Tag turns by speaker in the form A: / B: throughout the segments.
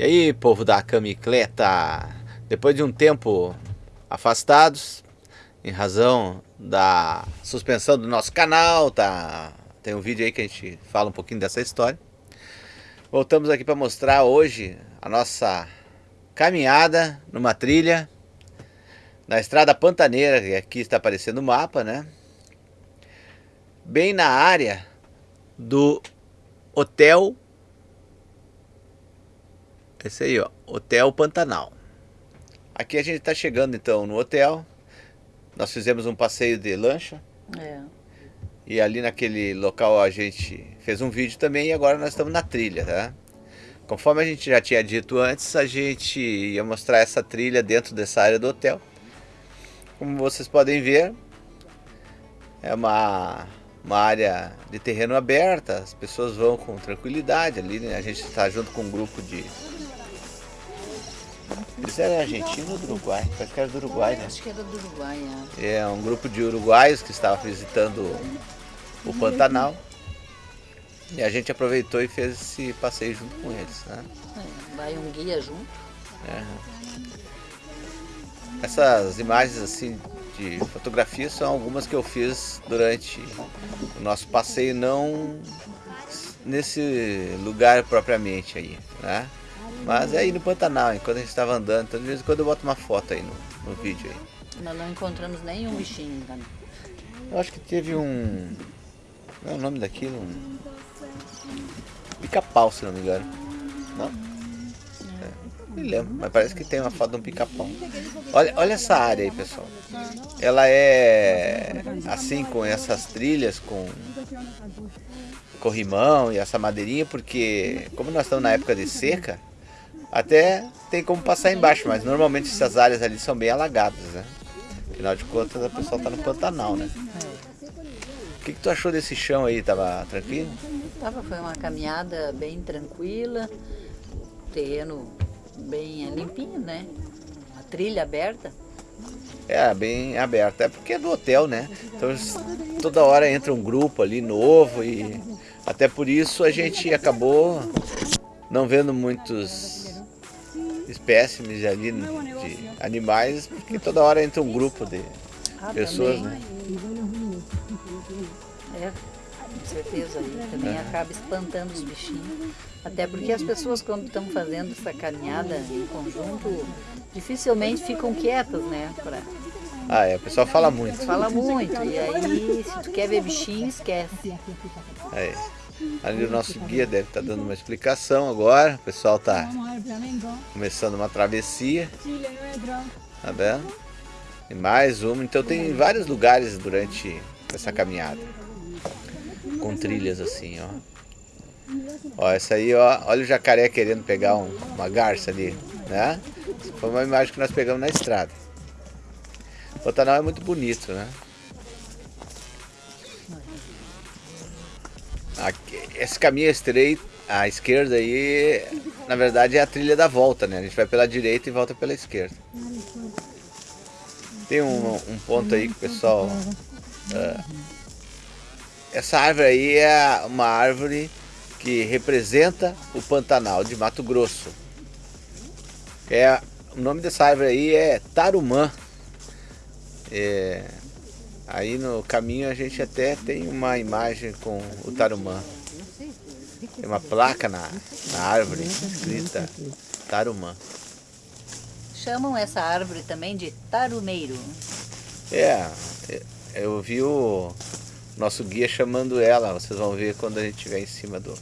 A: E aí, povo da Camicleta? Depois de um tempo afastados, em razão da suspensão do nosso canal, tá? Tem um vídeo aí que a gente fala um pouquinho dessa história. Voltamos aqui para mostrar hoje a nossa caminhada numa trilha na estrada Pantaneira, que aqui está aparecendo o mapa, né? Bem na área do Hotel esse aí, ó, Hotel Pantanal. Aqui a gente está chegando então no hotel. Nós fizemos um passeio de lancha. É. E ali naquele local a gente fez um vídeo também e agora nós estamos na trilha, tá? Conforme a gente já tinha dito antes, a gente ia mostrar essa trilha dentro dessa área do hotel. Como vocês podem ver, é uma, uma área de terreno aberta, as pessoas vão com tranquilidade ali, né? A gente está junto com um grupo de eles eram argentinos ou do Uruguai? Parece que era do Uruguai, né?
B: Acho que era do Uruguai, é.
A: É, um grupo de uruguaios que estava visitando o Pantanal. E a gente aproveitou e fez esse passeio junto com eles, né?
B: É, vai um guia junto. É.
A: Essas imagens assim de fotografia são algumas que eu fiz durante o nosso passeio, não nesse lugar propriamente aí, né? Mas é aí no Pantanal, enquanto a gente estava andando, então de vez em quando eu boto uma foto aí no, no vídeo aí.
B: Nós não encontramos nenhum bichinho, né?
A: Eu acho que teve um... Qual é o nome daquilo? Um... Pica-pau, se não me engano. Não? É, não me lembro, mas parece que tem uma foto de um pica-pau. Olha, olha essa área aí, pessoal. Ela é assim, com essas trilhas, com corrimão e essa madeirinha, porque como nós estamos na época de seca, até tem como passar embaixo, mas normalmente essas áreas ali são bem alagadas, né? Afinal de contas, a pessoa tá no Pantanal, né? O que, que tu achou desse chão aí? Tava tranquilo?
B: Tava, foi uma caminhada bem tranquila, terreno bem limpinho, né? Uma trilha aberta.
A: É, bem aberta. É porque é do hotel, né? Então toda hora entra um grupo ali novo e até por isso a gente acabou não vendo muitos espécimes ali de animais, porque toda hora entra um grupo de ah, pessoas, também. né?
B: É, com certeza, aí também é. acaba espantando os bichinhos. Até porque as pessoas quando estão fazendo essa caminhada em conjunto, dificilmente ficam quietas, né? Pra...
A: Ah, é, o pessoal fala muito.
B: Fala muito, e aí se tu quer ver bichinho, esquece.
A: É. Ali o nosso guia deve estar tá dando uma explicação agora. O pessoal está começando uma travessia. Tá vendo? E mais uma. Então tem vários lugares durante essa caminhada. Com trilhas assim, ó. Ó, essa aí, ó. Olha o jacaré querendo pegar um, uma garça ali, né? Essa foi uma imagem que nós pegamos na estrada. O Pantanal é muito bonito, né? Esse caminho estreito, à esquerda aí, na verdade é a trilha da volta, né? A gente vai pela direita e volta pela esquerda. Tem um, um ponto aí que o pessoal... Uh, essa árvore aí é uma árvore que representa o Pantanal de Mato Grosso. É, o nome dessa árvore aí é Tarumã. É, Aí no caminho a gente até tem uma imagem com o Tarumã. Tem uma placa na, na árvore escrita Tarumã.
B: Chamam essa árvore também de tarumeiro.
A: É, eu vi o nosso guia chamando ela, vocês vão ver quando a gente estiver em cima do,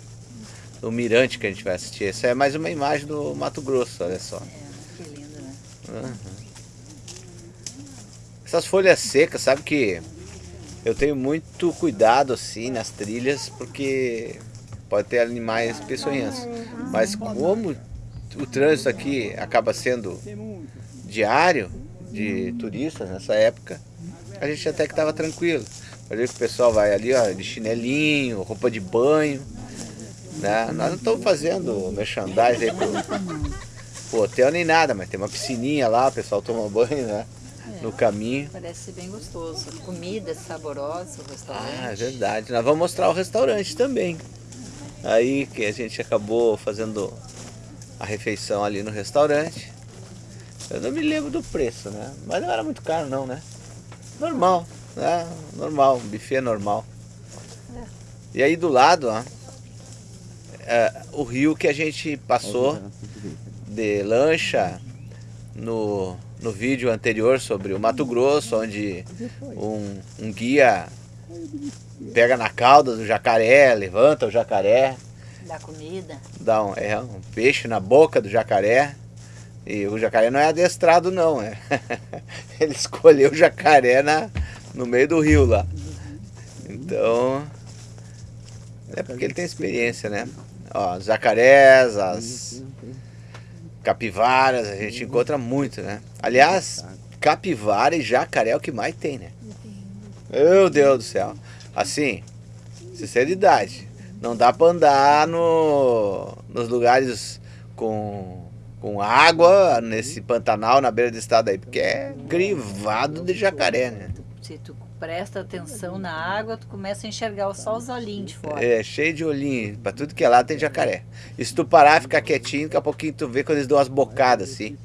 A: do mirante que a gente vai assistir. Essa é mais uma imagem do Mato Grosso, olha só.
B: É, que lindo, né?
A: Uhum. Essas folhas secas, sabe que eu tenho muito cuidado assim nas trilhas, porque pode ter animais peçonhentos. Mas como o trânsito aqui acaba sendo diário de turistas nessa época, a gente até que estava tranquilo. Olha que o pessoal vai ali ó, de chinelinho, roupa de banho. Né? Nós não estamos fazendo merchandising pro, pro hotel nem nada, mas tem uma piscininha lá, o pessoal toma banho, né? No caminho.
B: Parece ser bem gostoso. Comida saborosa, o restaurante.
A: Ah, é verdade. Nós vamos mostrar o restaurante também. Aí que a gente acabou fazendo a refeição ali no restaurante. Eu não me lembro do preço, né? Mas não era muito caro não, né? Normal, né? Normal, um buffet normal. E aí do lado, ó, é, o rio que a gente passou de lancha no, no vídeo anterior sobre o Mato Grosso, onde um, um guia pega na cauda do jacaré, levanta o jacaré.
B: Dá comida.
A: Dá um, é, um peixe na boca do jacaré. E o jacaré não é adestrado não, é. Ele escolheu o jacaré na, no meio do rio lá. Então, é porque ele tem experiência, né? Ó, os jacarés, as capivaras, a gente encontra muito, né? Aliás, capivara e jacaré é o que mais tem, né? Meu Deus do céu. Assim, sinceridade, não dá pra andar no, nos lugares com, com água, nesse pantanal na beira do estado aí, porque é grivado de jacaré, né?
B: Se tu presta atenção na água, tu começa a enxergar só os olhinhos de fora.
A: É, cheio de olhinho. Pra tudo que é lá tem jacaré. E se tu parar, ficar quietinho, daqui a pouquinho tu vê quando eles dão umas bocadas assim.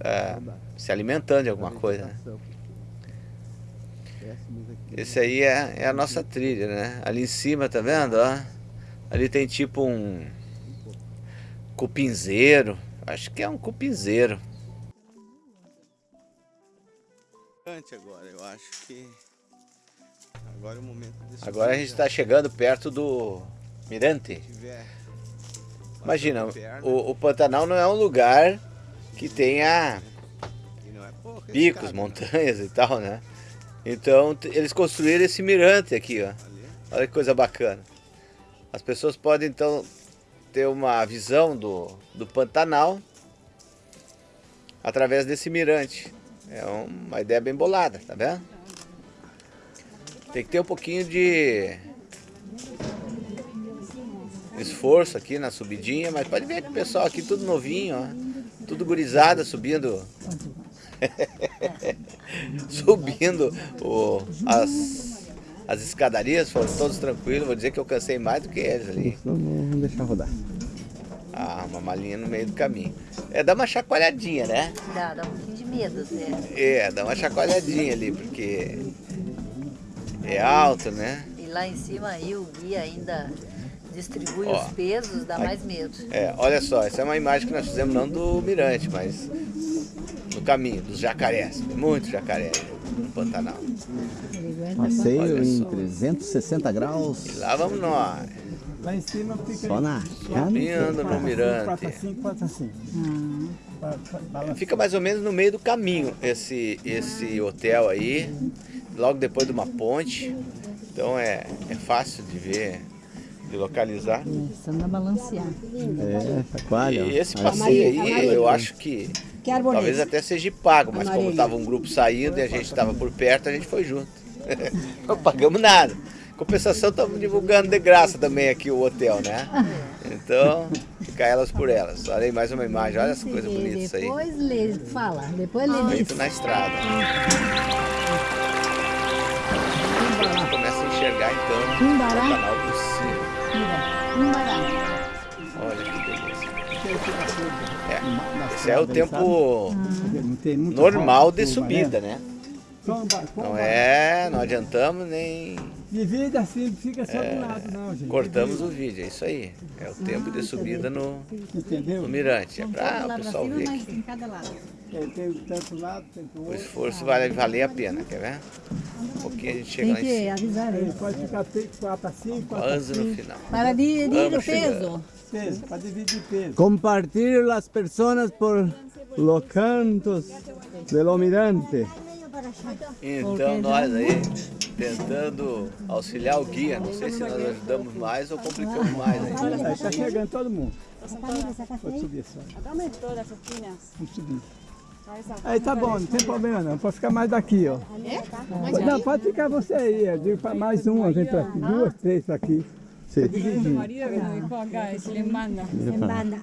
A: É, se alimentando de alguma coisa, né? Esse aí é, é, a nossa trilha, né? Ali em cima, tá vendo? Ó? Ali tem tipo um cupinzeiro. Acho que é um cupinzeiro. Agora, eu acho que agora é o momento de Agora a gente está chegando perto do Mirante. Imagina, o, o Pantanal não é um lugar que tenha é picos, montanhas e tal, né? Então eles construíram esse mirante aqui, ó. Olha que coisa bacana. As pessoas podem então ter uma visão do, do Pantanal através desse mirante. É uma ideia bem bolada, tá vendo? Tem que ter um pouquinho de esforço aqui na subidinha, mas pode ver que o pessoal aqui tudo novinho, ó. Tudo gurizada subindo. subindo o, as, as escadarias, foram todos tranquilos. Vou dizer que eu cansei mais do que eles ali.
C: Vamos deixar rodar.
A: Ah, uma malinha no meio do caminho. É, dá uma chacoalhadinha, né?
B: Dá, dá um né?
A: É, dá uma chacoalhadinha ali, porque é alto, né?
B: E lá em cima aí o guia ainda distribui Ó, os pesos, dá mais medo.
A: É, olha só, essa é uma imagem que nós fizemos não do mirante, mas no caminho, dos jacarés. Muito jacaré no Pantanal.
C: Passeio em 360 graus.
A: E lá vamos nós.
D: Lá em cima fica...
C: Só na
A: Subindo no mirante.
D: Quatro assim, quatro assim. Hum.
A: Fica mais ou menos no meio do caminho esse, esse hotel aí, logo depois de uma ponte. Então é, é fácil de ver, de localizar.
B: Começando a balancear.
C: É, chacoalha.
A: E esse passeio aí, eu acho que talvez até seja pago, mas como estava um grupo saindo e a gente estava por perto, a gente foi junto. Não pagamos nada. Compensação, estamos divulgando de graça também aqui o hotel, né? Então, fica elas por elas. Olha aí mais uma imagem, olha essa coisa bonita isso aí.
B: Depois lê, fala, depois lê
A: Feito na estrada. Começa a enxergar então o canal por cima. Olha que delícia. É, esse é o tempo normal de subida, né? Não é, não adiantamos nem
D: Divide assim, fica só é, do lado não, gente.
A: Cortamos o vídeo, é isso aí. É o tempo de subida no, no mirante. É para o pessoal ver aqui.
D: É, tem tanto lado, tanto outro.
A: O esforço vai valer a pena, quer ver? Um pouquinho a gente chega lá em cima.
B: avisar ele.
D: Pode ficar 4 assim, 4
A: Quase no final.
B: Para dividir o peso.
D: Peso, para dividir peso.
C: Compartir as pessoas por los cantos do mirante.
A: Então nós aí tentando auxiliar o guia. Não sei se nós ajudamos mais ou complicamos mais
D: ainda. Aí está chegando todo mundo. Pode subir só. Vamos subir. Aí tá bom, não tem problema não. Pode ficar mais daqui, ó. Não, pode ficar você aí. Eu digo para mais uma, vem para aqui. Duas, três para aqui. Sim.
E: Maria que nos dijo acá, se le manda.
F: Se manda.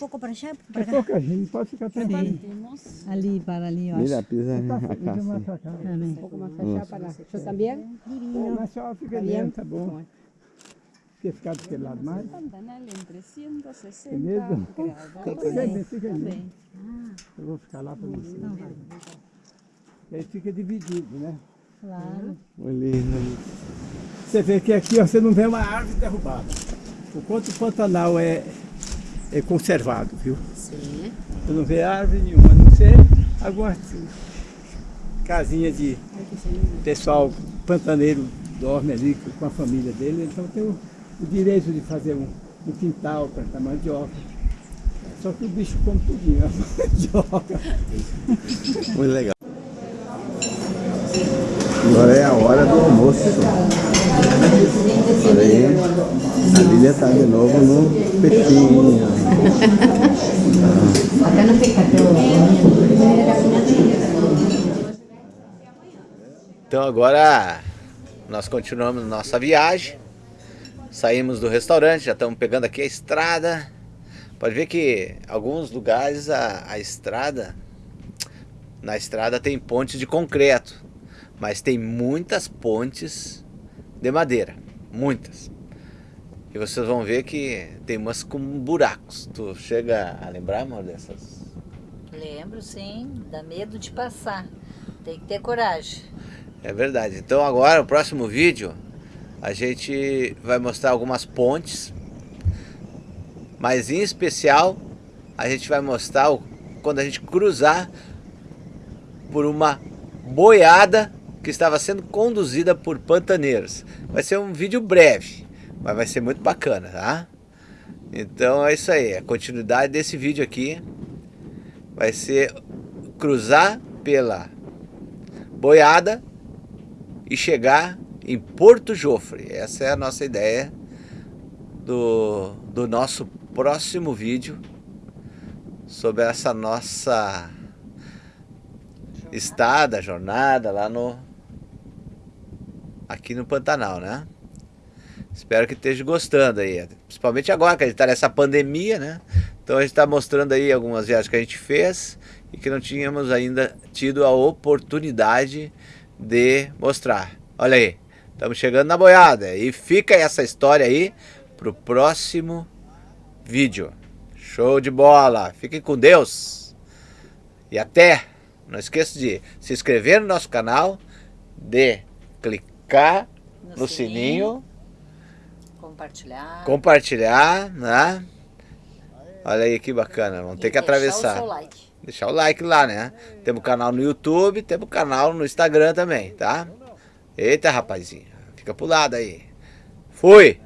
F: Um pouco para allá?
D: Para é pouca gente, pode ficar tranquilo.
B: Ali, para ali, ó.
C: Mira, pisa
D: acá. Um
E: pouco mais para allá, para... Eu também?
D: Mas só fica dentro, tá bom. Quer ficar do aquele lado mais?
E: Pantanal em 360
D: É mesmo?
E: graus.
D: Fica fica bem. Eu vou ficar lá para você. E aí fica dividido, né?
B: Claro.
C: Lindo.
D: Você vê que aqui ó, você não vê uma árvore derrubada. O quanto o Pantanal é, é conservado, viu?
B: Sim.
D: Você não vê árvore nenhuma, a não ser algumas casinhas de pessoal pantaneiro dorme ali com a família dele, então tem o, o direito de fazer um, um quintal, plantar mandioca. Só que o bicho come tudinho, a mandioca.
C: Muito legal. Agora é a hora do almoço. Olha aí, a Lília está de novo no peixinho.
A: Então agora nós continuamos nossa viagem. Saímos do restaurante, já estamos pegando aqui a estrada. Pode ver que alguns lugares a, a estrada, na estrada tem pontes de concreto, mas tem muitas pontes de madeira, muitas. E vocês vão ver que tem umas com buracos. Tu chega a lembrar, amor, dessas?
B: Lembro, sim. Dá medo de passar. Tem que ter coragem.
A: É verdade. Então agora, o próximo vídeo, a gente vai mostrar algumas pontes. Mas em especial, a gente vai mostrar quando a gente cruzar por uma boiada que estava sendo conduzida por pantaneiros. Vai ser um vídeo breve, mas vai ser muito bacana, tá? Então é isso aí, a continuidade desse vídeo aqui vai ser cruzar pela boiada e chegar em Porto Jofre. Essa é a nossa ideia do, do nosso próximo vídeo sobre essa nossa estada, jornada lá no aqui no Pantanal, né? Espero que esteja gostando aí, principalmente agora que a gente está nessa pandemia, né? Então a gente está mostrando aí algumas viagens que a gente fez e que não tínhamos ainda tido a oportunidade de mostrar. Olha aí, estamos chegando na boiada e fica essa história aí pro próximo vídeo. Show de bola, fiquem com Deus e até! Não esqueça de se inscrever no nosso canal, de clicar no,
B: No
A: sininho,
B: sininho. Compartilhar.
A: compartilhar, né? Olha aí que bacana, vamos ter que
B: deixar
A: atravessar.
B: o seu like.
A: Deixar o like lá, né? Temos canal no YouTube, temos canal no Instagram também, tá? Eita, rapazinho. Fica pro lado aí. Fui!